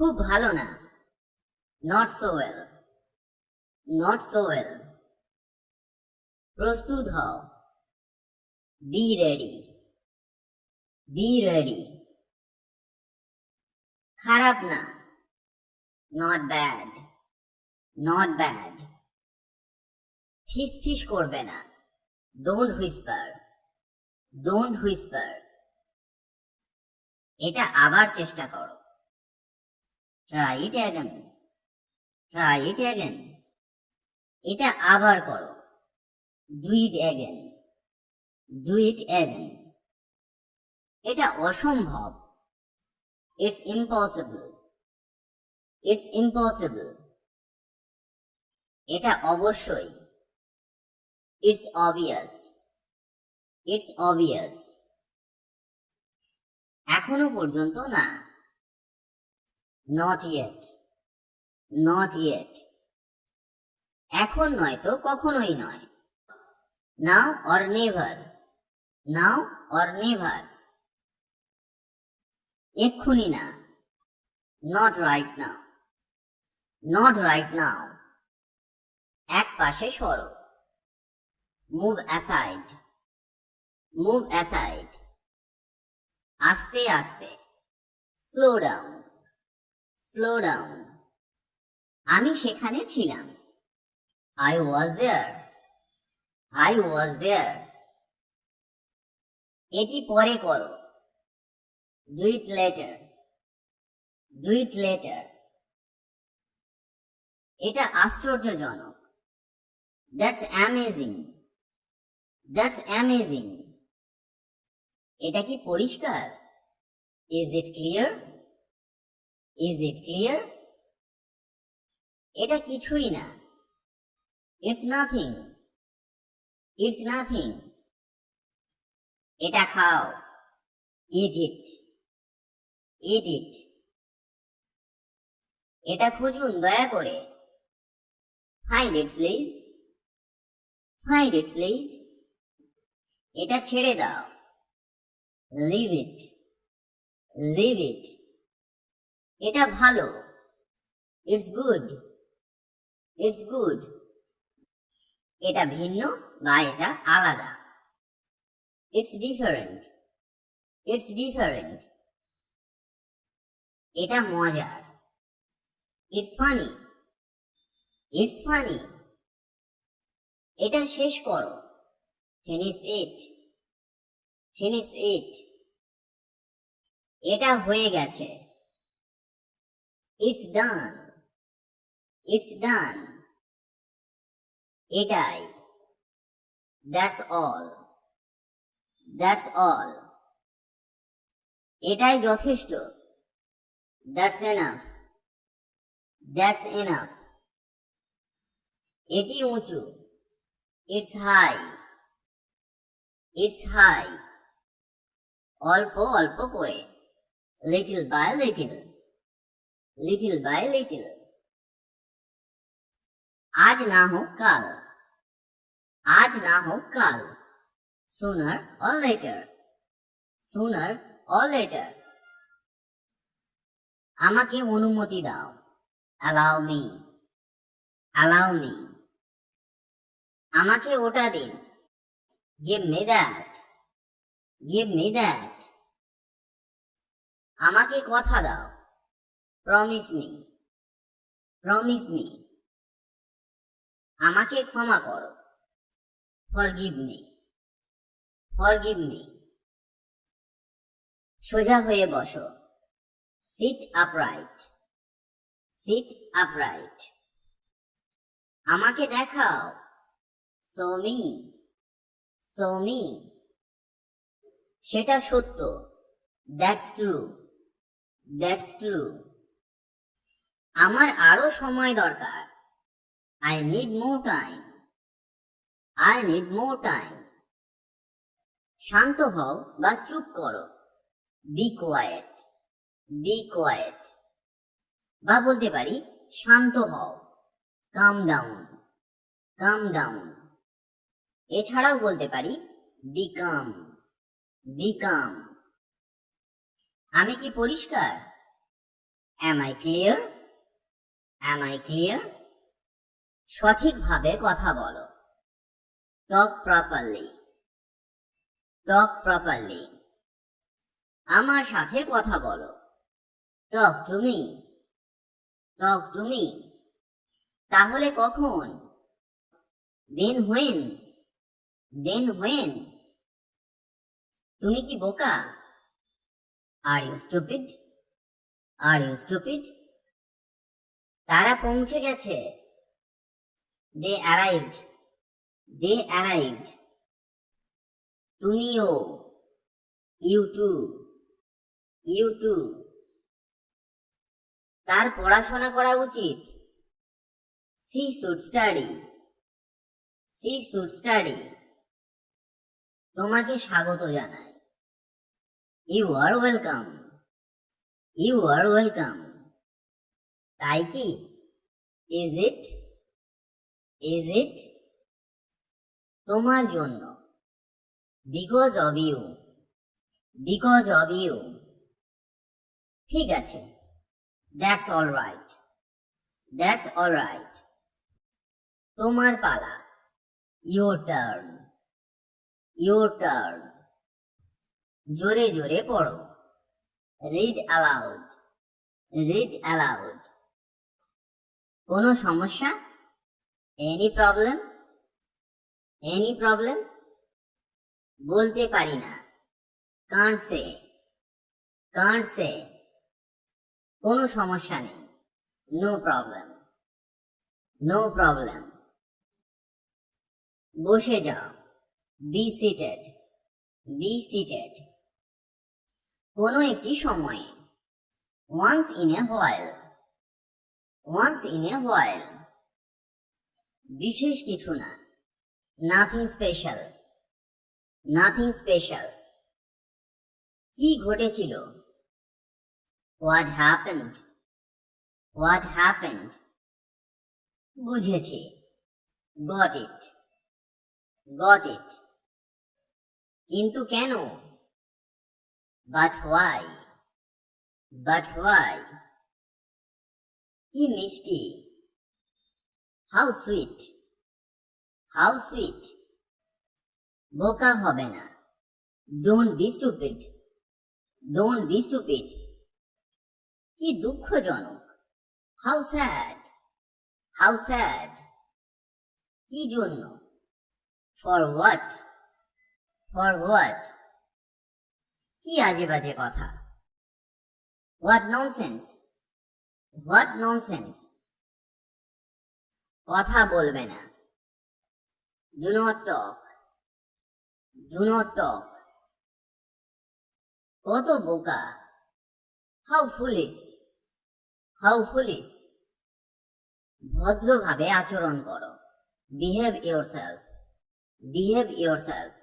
খুব ভালো না। Not so well not so well প্রস্তুত হও। বি রেডি বি রেডি খারাপ না। নট ব্যাড নট ব্যাড ফিস ফিস করবে না। ডোন্ট হুইসপার ডোন্ট হুইসপার এটা আবার চেষ্টা করো। Try it again try it again এটা আবার করো। Do it again do it again এটা অসম্ভব। ইটস ইম্পসিবল ইটস ইম্পসিবল এটা অবশ্যই। ইটস অবভিয়াস ইটস অবভিয়াস এখনও পর্যন্ত না। নট ইয়েট নট ইয়েট এখন নয় তো কখনোই নয়। Now or never now or never এক্ষুনি না। Not right now not right now এক পাশে সরো। মুভ অ্যাসাইড মুভ অ্যাসাইড আস্তে আস্তে। স্লো ডাউন স্লো ডাউন আমি সেখানে ছিলাম। I was there I was দেয়ার এটি পরে করো। Do it later do it later এটা আশ্চর্যজনক। দ্যাটস অ্যামেজিং দ্যাটস অ্যামেজিং এটা কি পরিষ্কার? Is it clear is it clear এটা কিছুই না। ইটস নাথিং ইটস নাথিং এটা খাও। ইট ইট ইট ইট এটা খুঁজুন, দয়া করে। Find it please find it please এটা ছেড়ে দাও। লিভ ইট লিভ ইট এটা ভালো। ইটস গুড ইটস গুড এটা ভিন্ন বা এটা আলাদা। ইটস ডিফারেন্ট ইটস ডিফারেন্ট এটা মজার। ইটস ফানি ইটস ফানি এটা শেষ করো। ফিনিশ ইট ফিনিশ ইট এটা হয়ে গেছে। ইটস ডান ইটস ডান এটাই দ্যাটস অল দ্যাটস অল এটাই যথেষ্ট. দ্যাটস এনাফ দ্যাটস এনাফ এটি উঁচু। ইটস হাই ইটস হাই অল্প অল্প করে। Little by little little by little আজ না হোক কাল আজ না হোক কাল sooner or later sooner or later আমাকে অনুমতি দাও। অ্যালাউ মি অ্যালাউ মি আমাকে ওটা দিন। Give me that give me that আমাকে কথা দাও। প্রমিস মি প্রমিস মি আমাকে ক্ষমা করো। ফরগিভ মি ফরগিভ মি সোজা হয়ে বসো। সিট আপরাইট সিট আপরাইট আমাকে দেখাও। সমি সমি সেটা সত্য। দ্যাটস ট্রু দ্যাটস ট্রু আমার আরও সময় দরকার। I need more time I need more time শান্ত হও বা চুপ করো। বি কোয়েট বি কোয়েট বা বলতে পারি, শান্ত হও। কাম ডাউন কাম ডাউন এছাড়াও বলতে পারি বিকাম বিকাম আমি কি পরিষ্কার? Am I clear? Am I clear? সঠিকভাবে কথা বলো। টক প্রপারলি টক প্রপারলি আমার সাথে কথা বলো। Talk to me talk to me তাহলে কখন? দেন হোয়েন দেন হোয়েন তুমি কি বোকা? Are you stupid are you stupid তারা পৌঁছে গেছে। দে অ্যারাইভড দে অ্যারাইভড তুমিও। ইউ টু ইউ টু তার পড়াশোনা করা উচিত। She should study she should study তোমাকে স্বাগত জানাই। You are welcome you are welcome তাই কি? ইজ ইট ইজ ইট তোমার জন্য। Because of you because of you ঠিক আছে। That's all right that's all right তোমার পালা। ইউর টার্ন ইউর টার্ন জোরে জোরে পড়ো। রিড অ্যালাউড রিড অ্যালাউড কোনো সমস্যা? এনি প্রবলেম এনি প্রবলেম বলতে পারি না। কান্ট সে কান্ট সে কোনো সমস্যা নেই। নো প্রবলেম নো প্রবলেম বসে যাও। বি সিটেড বি সিটেড কোনো একটি সময়ে। Once in a while once in a while বিশেষ কিছু না। নাথিং স্পেশাল নাথিং স্পেশাল কি ঘটেছিল? হোয়াট হ্যাপেন্ড হোয়াট হ্যাপেন্ড বুঝেছি। গট ইট গট ইট কিন্তু কেন? বাট হোয়াই বাট হোয়াই কি মিষ্টি? হাউ সুইট হাউ সুইট বোকা হবে না। Don't be stupid don't be stupid কি দুঃখজনক। হাউ স্যাড হাউ স্যাড কি জন্য? ফর হোয়াট ফর হোয়াট কি আজে বাজে কথা? হোয়াট ননসেন্স হোয়াট ননসেন্স কথা বলবে না। Do not talk do not talk কত বোকা। হাউ ফুলিস হাউ ফুলিস ভদ্রভাবে আচরণ করো। Behave yourself behave yourself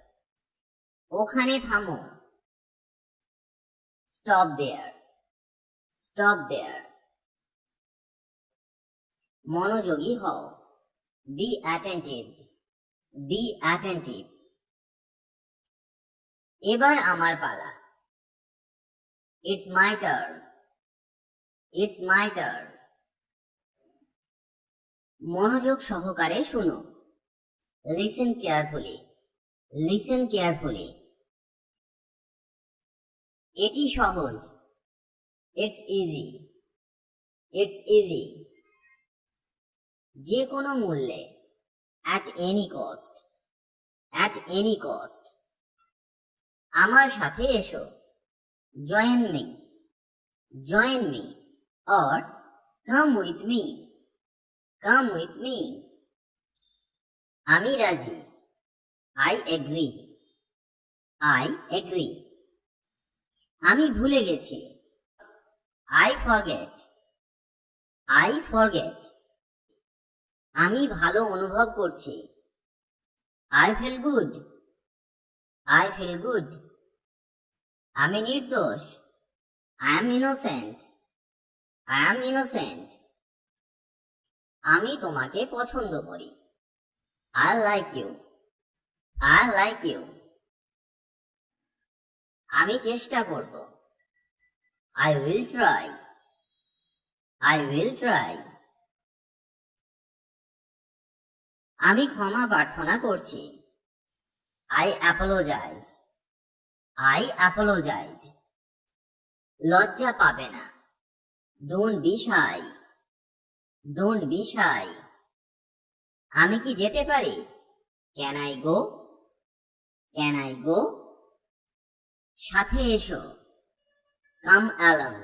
ওখানে থামো। স্টপ দেয়ার স্টপ দেয়ার মনোযোগী হও। বি অ্যাটেন্টিভ বি অ্যাটেন্টিভ এবার আমার পালা। It's my turn it's my turn মনোযোগ সহকারে শুনো। লিসেন কেয়ারফুলি লিসেন কেয়ারফুলি এটি সহজ। ইটস ইজি ইটস ইজি যে কোনো মূল্যে at any cost at any cost আমার সাথে এসো join me join me or come with me come with me আমি রাজি আই এগ্রি আই এগ্রি আমি ভুলে গেছি আই ফরগেট আই ফরগেট আমি ভালো অনুভব করছি। I feel good I feel good আমি নির্দোষ। I am innocent I am innocent আমি তোমাকে পছন্দ করি। I like you I like you আমি চেষ্টা করব। I will try I will try. আমি ক্ষমা প্রার্থনা করছি। আই অ্যাপোলোজাইজ আই অ্যাপোলোজাইজ লজ্জা পাবে না। ডোন্ট বিষাই ডোন্ট বিষাই আমি কি যেতে পারি? Can I go can I go সাথে এসো। কাম অ্যালং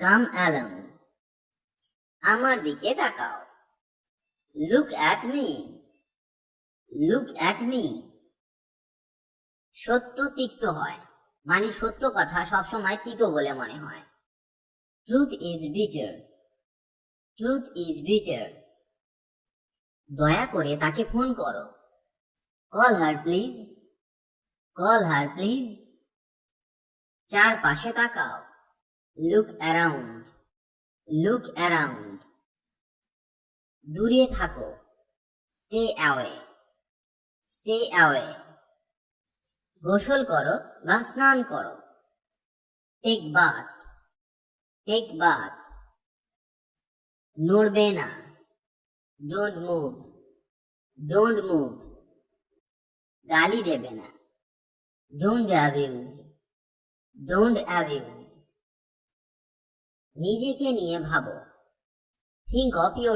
কাম অ্যালং আমার দিকে তাকাও। Look at me. Look at me. সত্য তিক্ত হয়। মানে সত্য কথা সবসময় তিতো বলে মনে হয়। Truth is bitter truth is bitter দয়া করে তাকে ফোন করো। Call her please call her please চারপাশে তাকাও। লুক অ্যারাউন্ড লুক অ্যারাউন্ড দূরে থাকো। স্টে অ্যাওয়ে স্টে অ্যাওয়ে গোসল করো বা স্নান করো। টেক বাথ টেক বাথ নড়বে না। ডোন্ট মুভ ডোন্ট মুভ গালি দেবে না। ডোন্ট অ্যাবিউজ ডোন্ট অ্যাবিউজ নিজেকে নিয়ে ভাবো। Think of your